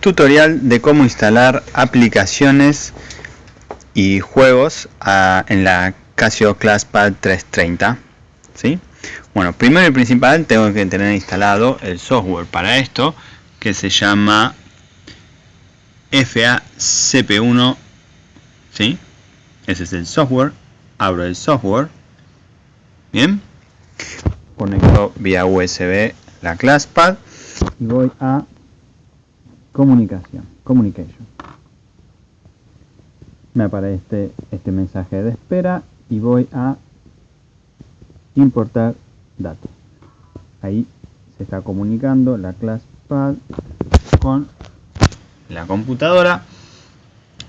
tutorial de cómo instalar aplicaciones y juegos a, en la Casio ClassPad 330 ¿sí? bueno primero y principal tengo que tener instalado el software para esto que se llama FACP1 ¿sí? ese es el software abro el software bien conecto vía USB la ClassPad y voy a comunicación, communication. Me aparece este mensaje de espera y voy a importar datos. Ahí se está comunicando la ClassPad con la computadora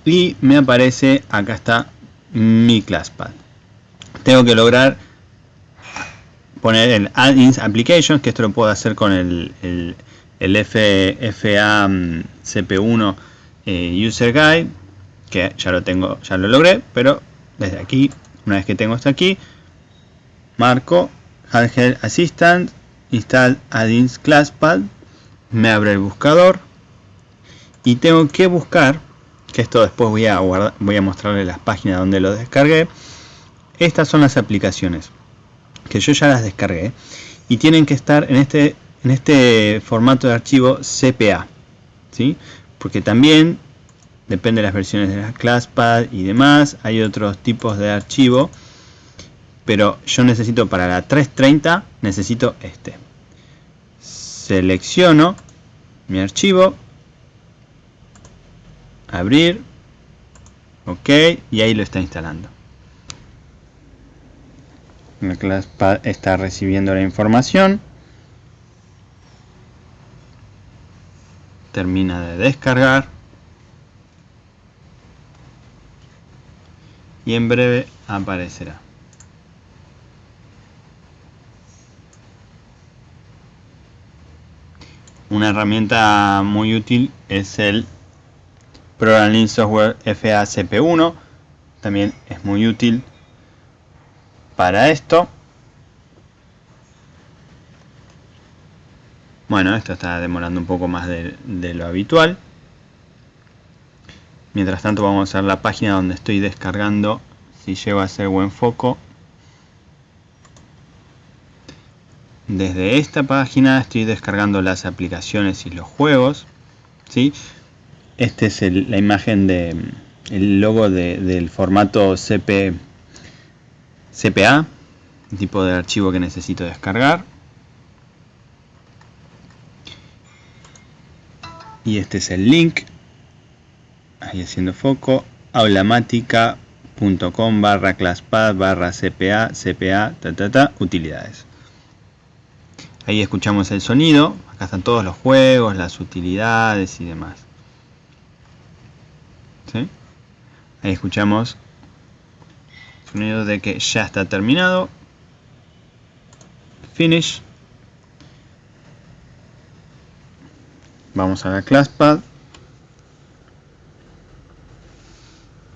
y me aparece, acá está mi ClassPad. Tengo que lograr poner el Add-ins Applications, que esto lo puedo hacer con el, el, el FA mm, CP1 eh, User Guide, que ya lo tengo, ya lo logré, pero desde aquí, una vez que tengo esto aquí, marco Handheld Assistant, install Add-ins ClassPad, me abre el buscador y tengo que buscar, que esto después voy a, voy a mostrarle las páginas donde lo descargué, estas son las aplicaciones que yo ya las descargué y tienen que estar en este, en este formato de archivo CPA. ¿sí? Porque también depende de las versiones de la ClassPad y demás, hay otros tipos de archivo, pero yo necesito para la 330, necesito este. Selecciono mi archivo, abrir, ok, y ahí lo está instalando la ClassPad está recibiendo la información termina de descargar. Y en breve aparecerá. Una herramienta muy útil es el Programming Software FACP1 también es muy útil para esto. Bueno, esto está demorando un poco más de, lo habitual. Mientras tanto vamos a ver la página donde estoy descargando, si llego a hacer buen foco. Desde esta página estoy descargando las aplicaciones y los juegos. ¿sí? Este es la imagen de el logo del formato CP CPA, tipo de archivo que necesito descargar. Y este es el link, ahí haciendo foco, aulamática.com barra classpad barra CPA, CPA, ta, utilidades. Ahí escuchamos el sonido, acá están todos los juegos, las utilidades y demás. Ahí escuchamos sonido de que ya está terminado. Finish vamos a la ClassPad.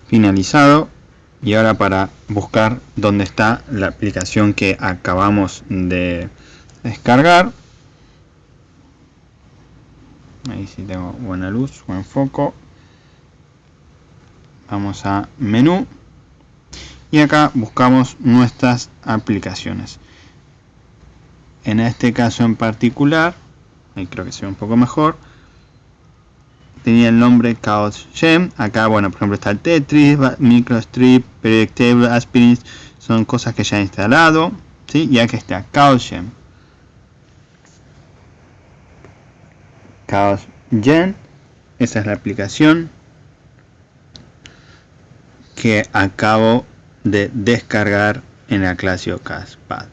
Finalizado. Y ahora para buscar dónde está la aplicación que acabamos de descargar. Ahí sí tengo buena luz, buen foco. Vamos a menú. Y acá buscamos nuestras aplicaciones. En este caso en particular ahí creo que se ve un poco mejor. Tenía el nombre Chaos Gem. Acá bueno por ejemplo está el Tetris, Microstrip, Periodic Table, Aspirin son cosas que ya he instalado ¿sí? y acá está Chaos Gem. Chaos Gen esa es la aplicación que acabo de descargar en la clase CASPAD.